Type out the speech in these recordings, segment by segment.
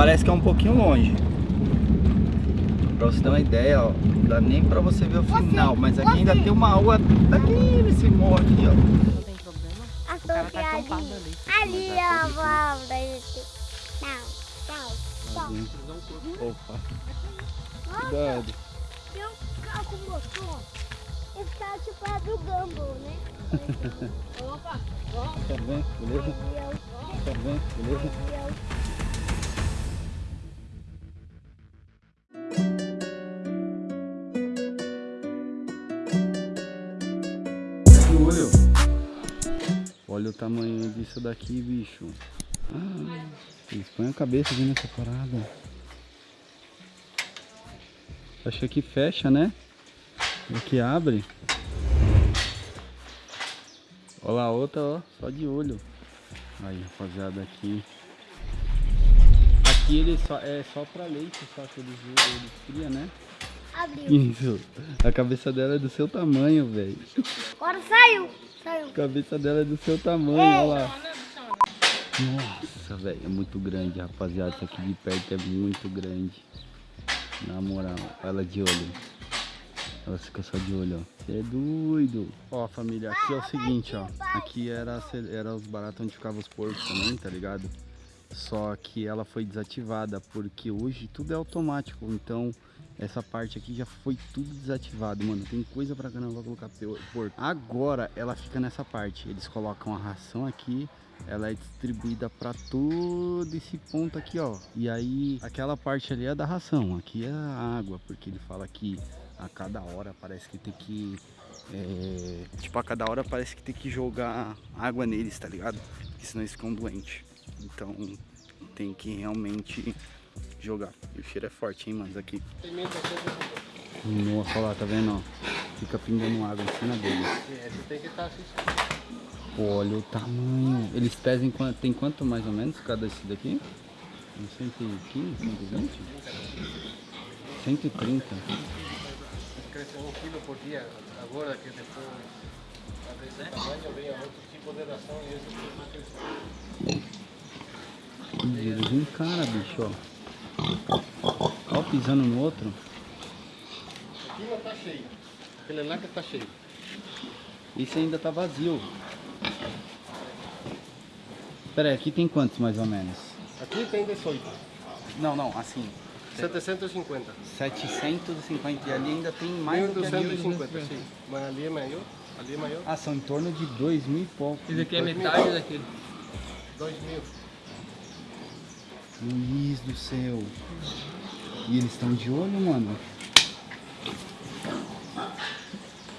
parece que é um pouquinho longe. Pra você ter uma ideia, ó, não dá nem pra você ver o final, mas aqui ainda tem uma rua daqui nesse morro aqui, ó. Não tem problema. A O cara tá ali. acampado ali. Ali. Não, não, não. Opa, cuidado. Tem um carro com motor. Esse carro tipo é do Gumball, né? Tá bem? Beleza? Tá bem? Beleza? Tamanho disso daqui, bicho. Ah, eles põem a cabeça aqui nessa parada. Acho que fecha, né? Aqui abre. Olha lá a outra, ó, só de olho. Aí, rapaziada, aqui. Aqui ele só, é só pra leite, só que eles, eles criam, né? Abriu. Isso. A cabeça dela é do seu tamanho, velho. Agora saiu. A cabeça dela é do seu tamanho, olha lá. Nossa, velho, é muito grande, rapaziada. Isso aqui de perto é muito grande. Na moral, ela de olho. Ela fica só de olho, ó. Você é doido. Ó, família, aqui é o seguinte, ó. Aqui era, era os baratos onde ficavam os porcos também, tá ligado? Só que ela foi desativada, porque hoje tudo é automático. Então, essa parte aqui já foi tudo desativado, mano. Tem coisa pra caramba colocar porco. Agora, ela fica nessa parte. Eles colocam a ração aqui. Ela é distribuída pra todo esse ponto aqui, ó. E aí, aquela parte ali é da ração. Aqui é a água, porque ele fala que a cada hora parece que tem que... é, Tipo, a cada hora parece que tem que jogar água neles, tá ligado? Porque senão eles ficam doentes. Então, tem que realmente jogar. O cheiro é forte, hein, mano, aqui. Nossa, olha lá, tá vendo? Fica pingando água em cima. Esse tem que estar assistindo. Olha o tamanho. Eles pesam quanto, tem quanto mais ou menos cada esse daqui? Uns 115, 120? 130. Cresce um quilo por dia. Agora que depois outro tipo de ração e esse tipo não Ih, Eles encaram, bicho, ó. Ó, pisando no outro. Aqui não tá cheio. Aquele lá que tá cheio. Esse ainda tá vazio. Pera aí, aqui tem quantos mais ou menos? Aqui tem 18. Não, não, assim. 750. 750 e ali ainda tem mais do que. 1250, sim. Mas ali é maior. Ali é maior. Ah, são em torno de 2 mil e pouco. Esse aqui é metade daquele. 2 mil. Luiz do céu. E eles estão de olho, mano.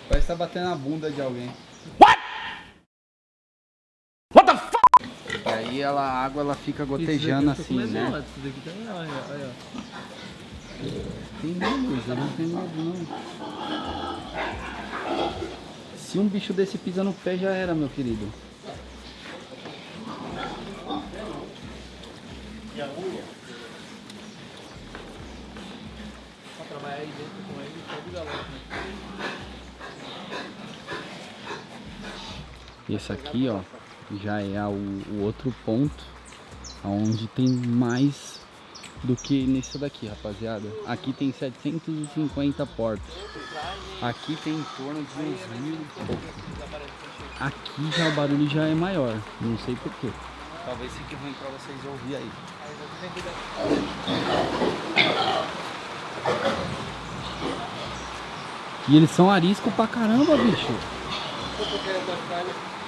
Parece que tá batendo na bunda de alguém. What? What the fuck? E aí ela, a água ela fica gotejando assim, né? Também, olha, olha. Tem medo, Luiz, eu não tenho medo não. Se um bicho desse pisa no pé já era, meu querido. Pra trabalhar aí dentro com ele, só de galera. Esse aqui, ó, já é o, o outro ponto onde tem mais do que nesse daqui, rapaziada. Aqui tem 750 portos. Aqui tem em torno de uns mil e pouco. Aqui já o barulho já é maior, não sei porquê. Talvez fique ruim pra vocês ouvir aí. E eles são arisco pra caramba, bicho.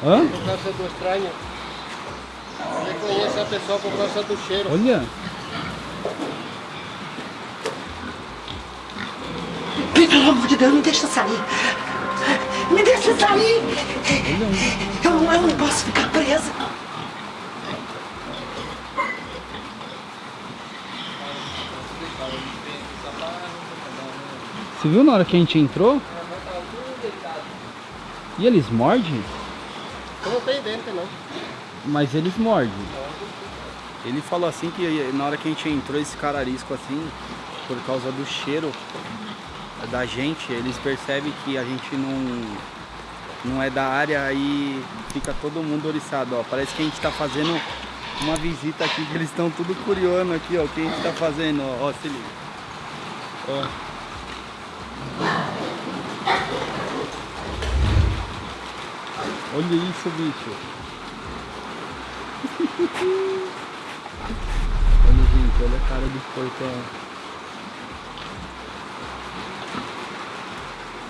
Hã? Por causa do estranho. Conhece a pessoa por causa do cheiro. Olha. Pelo amor de Deus, me deixa sair. Me deixa sair. Eu eu não posso ficar presa. Você viu na hora que a gente entrou? E eles mordem? Não tem dente, não. Mas eles mordem. Ele falou assim que na hora que a gente entrou, esse cara arisco assim, por causa do cheiro da gente, eles percebem que a gente não, não é da área e fica todo mundo oriçado, ó. Parece que a gente tá fazendo uma visita aqui que eles estão tudo curioso aqui, ó. O que a gente tá fazendo, ó. ó se liga. Ó. Olha isso, bicho. olha, gente, olha a cara do porcão.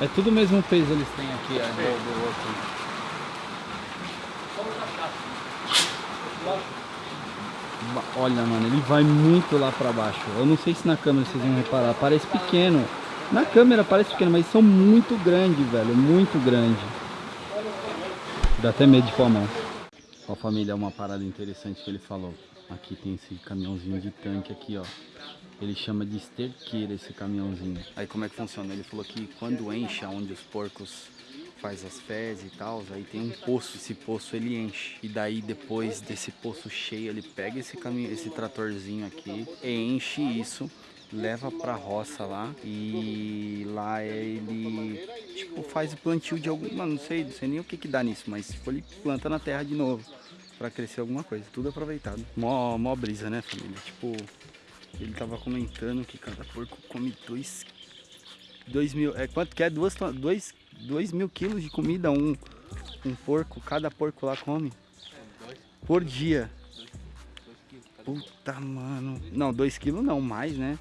É tudo o mesmo peso eles têm aqui, ó, do, do outro. Olha, mano, ele vai muito lá pra baixo. Eu não sei se na câmera vocês vão reparar, parece pequeno. Na câmera parece pequeno, mas são muito grandes, velho, muito grande. Dá até medo de pôr a mão. Ó, família, uma parada interessante que ele falou. Aqui tem esse caminhãozinho de tanque aqui, ó. Ele chama de esterqueira esse caminhãozinho. Aí como é que funciona? Ele falou que quando enche onde os porcos faz as fezes e tal, aí tem um poço, esse poço ele enche. E daí depois desse poço cheio, ele pega esse caminho, esse tratorzinho aqui, enche isso, leva pra roça lá e lá ele tipo faz o plantio de algum, mano, não sei, não sei nem o que que dá nisso, mas tipo, ele planta na terra de novo pra crescer alguma coisa, tudo aproveitado. Mó, mó brisa, né, família? Tipo, ele tava comentando que cada porco come dois, dois mil, é quanto que é? Duas, dois, dois mil quilos de comida um, um porco, cada porco lá come. Por dia. Puta, mano. Não, dois quilos não, mais, né?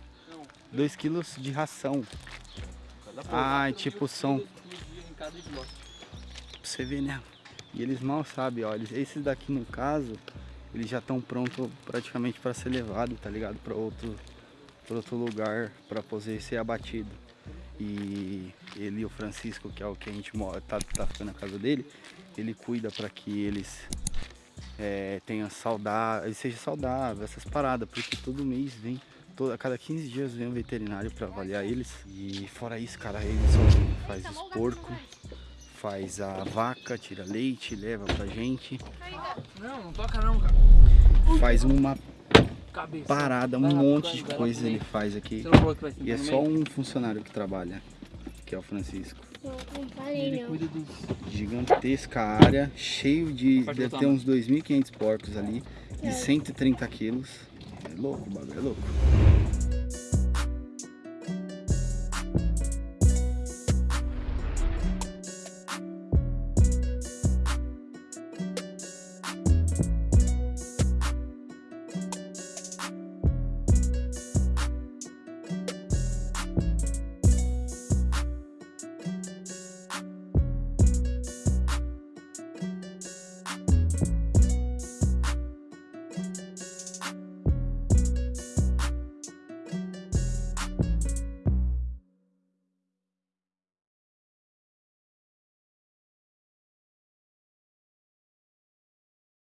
Dois quilos de ração. Ah, tipo, são... Pra você ver, né? E eles mal sabem, ó. Esses daqui, no caso, eles já estão prontos praticamente para ser levado, tá ligado? Para outro, pra outro lugar, para poder ser abatido. E ele o Francisco, que é o que a gente mora, tá, tá ficando na casa dele, ele cuida para que eles é, tenham saudável, seja saudável, essas paradas, porque todo mês vem, todo, a cada 15 dias vem um veterinário para avaliar eles. E fora isso, cara, ele sozinho faz os porcos, faz a vaca, tira leite, leva pra gente, Não, não toca não, cara. faz uma Cabeça. parada, um monte de coisa ele faz aqui. E é só um funcionário que trabalha, que é o Francisco. Ele cuida dos... Gigantesca área, cheio de. Deve ter uns 2.500 porcos ali, de 130 quilos. É louco, o bagulho é louco.